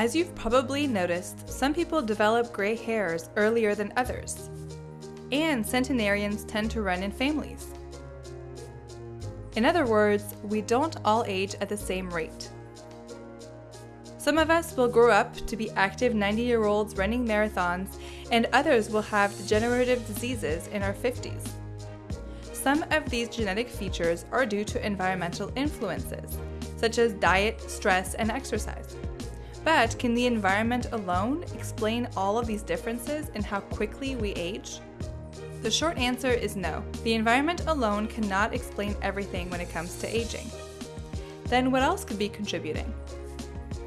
As you've probably noticed, some people develop gray hairs earlier than others. And centenarians tend to run in families. In other words, we don't all age at the same rate. Some of us will grow up to be active 90 year olds running marathons, and others will have degenerative diseases in our 50s. Some of these genetic features are due to environmental influences, such as diet, stress, and exercise. But can the environment alone explain all of these differences in how quickly we age? The short answer is no. The environment alone cannot explain everything when it comes to aging. Then what else could be contributing?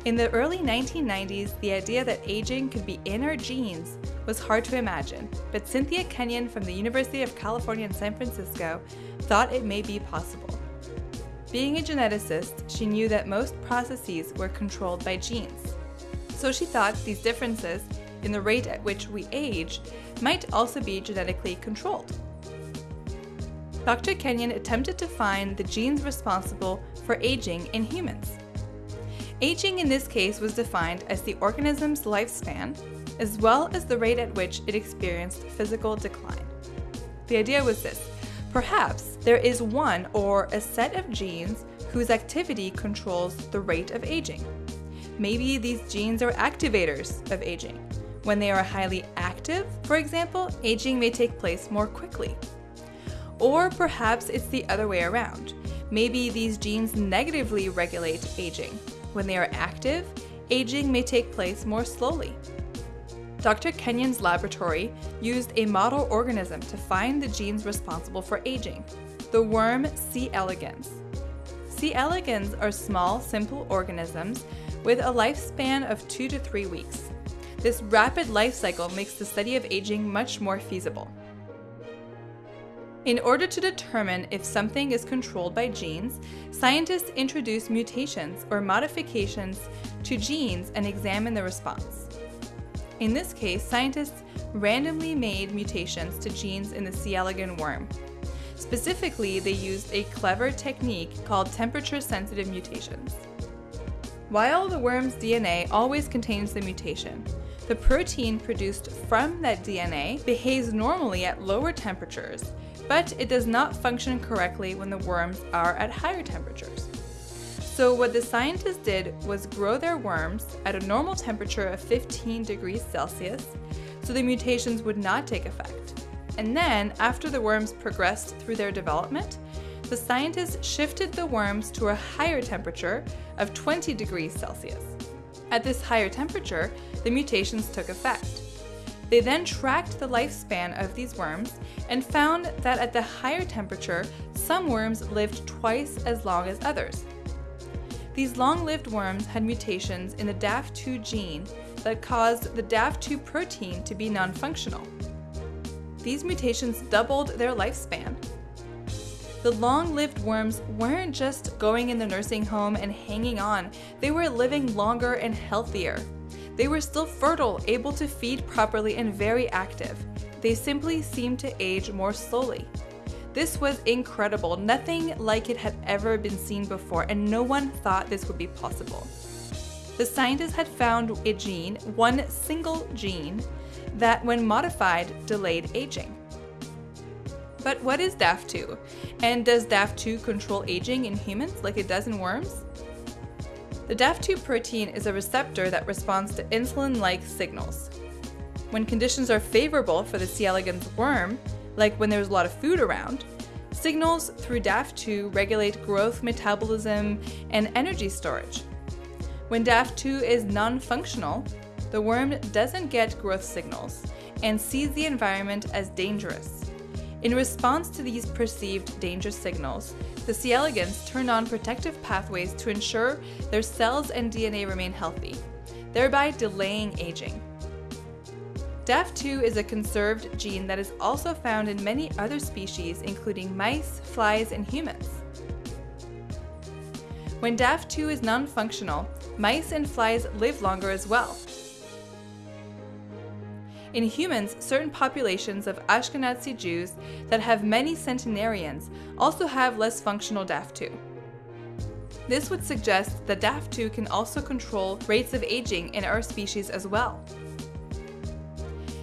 In the early 1990s, the idea that aging could be in our genes was hard to imagine, but Cynthia Kenyon from the University of California in San Francisco thought it may be possible. Being a geneticist, she knew that most processes were controlled by genes. So she thought these differences in the rate at which we age might also be genetically controlled. Dr. Kenyon attempted to find the genes responsible for aging in humans. Aging in this case was defined as the organism's lifespan, as well as the rate at which it experienced physical decline. The idea was this perhaps there is one or a set of genes whose activity controls the rate of aging. Maybe these genes are activators of aging. When they are highly active, for example, aging may take place more quickly. Or perhaps it's the other way around. Maybe these genes negatively regulate aging. When they are active, aging may take place more slowly. Dr. Kenyon's laboratory used a model organism to find the genes responsible for aging, the worm C. elegans. C. elegans are small, simple organisms with a lifespan of two to three weeks. This rapid life cycle makes the study of aging much more feasible. In order to determine if something is controlled by genes, scientists introduce mutations or modifications to genes and examine the response. In this case, scientists randomly made mutations to genes in the C. elegans worm. Specifically, they used a clever technique called temperature-sensitive mutations. While the worm's DNA always contains the mutation, the protein produced from that DNA behaves normally at lower temperatures, but it does not function correctly when the worms are at higher temperatures. So what the scientists did was grow their worms at a normal temperature of 15 degrees Celsius so the mutations would not take effect. And then, after the worms progressed through their development, the scientists shifted the worms to a higher temperature of 20 degrees Celsius. At this higher temperature, the mutations took effect. They then tracked the lifespan of these worms and found that at the higher temperature, some worms lived twice as long as others. These long-lived worms had mutations in the DAF2 gene that caused the DAF2 protein to be non-functional. These mutations doubled their lifespan. The long-lived worms weren't just going in the nursing home and hanging on, they were living longer and healthier. They were still fertile, able to feed properly, and very active. They simply seemed to age more slowly. This was incredible. Nothing like it had ever been seen before, and no one thought this would be possible. The scientists had found a gene, one single gene, that when modified delayed aging. But what is DAF2? And does DAF2 control aging in humans like it does in worms? The DAF2 protein is a receptor that responds to insulin-like signals. When conditions are favorable for the C. elegans worm, like when there's a lot of food around, signals through DAF2 regulate growth, metabolism, and energy storage. When DAF2 is non-functional, the worm doesn't get growth signals and sees the environment as dangerous. In response to these perceived danger signals, the C. elegans turn on protective pathways to ensure their cells and DNA remain healthy, thereby delaying aging. DAF2 is a conserved gene that is also found in many other species including mice, flies, and humans. When DAF2 is non-functional, mice and flies live longer as well, in humans, certain populations of Ashkenazi Jews that have many centenarians also have less functional DAF2. This would suggest that DAF2 can also control rates of aging in our species as well.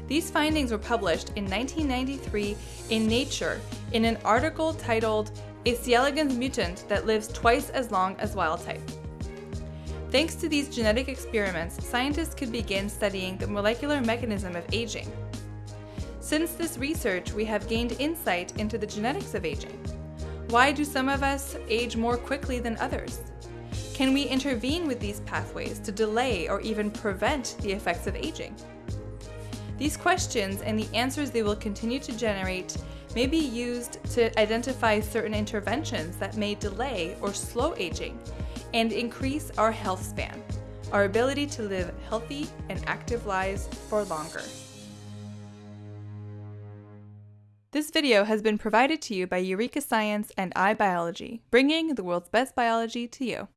These findings were published in 1993 in Nature in an article titled A C. elegans mutant that lives twice as long as wild type. Thanks to these genetic experiments, scientists could begin studying the molecular mechanism of aging. Since this research, we have gained insight into the genetics of aging. Why do some of us age more quickly than others? Can we intervene with these pathways to delay or even prevent the effects of aging? These questions and the answers they will continue to generate may be used to identify certain interventions that may delay or slow aging and increase our health span, our ability to live healthy and active lives for longer. This video has been provided to you by Eureka Science and iBiology, bringing the world's best biology to you.